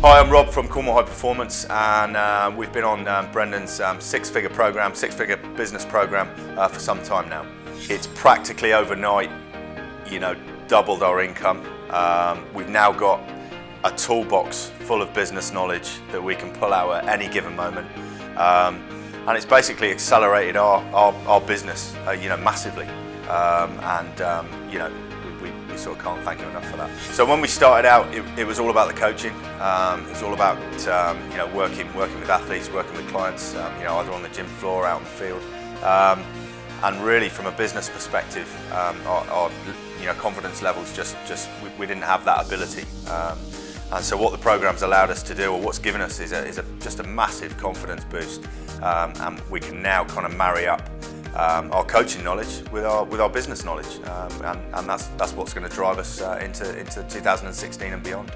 Hi, I'm Rob from Cornwall High Performance and uh, we've been on um, Brendan's um, six-figure program, six-figure business program uh, for some time now. It's practically overnight, you know, doubled our income. Um, we've now got a toolbox full of business knowledge that we can pull out at any given moment. Um, and it's basically accelerated our, our, our business, uh, you know, massively. Um, and, um, you know, we sort of can't thank him enough for that. So when we started out, it, it was all about the coaching. Um, it was all about um, you know working working with athletes, working with clients, um, you know either on the gym floor, out in the field, um, and really from a business perspective, our, our, you know confidence levels just just we, we didn't have that ability. And so what the program's allowed us to do, or what's given us, is, a, is a, just a massive confidence boost. and we can now kind of marry up um, our coaching knowledge with our with our business knowledge, um, and, and that's that's what's going to drive us uh, into into 2016 and beyond.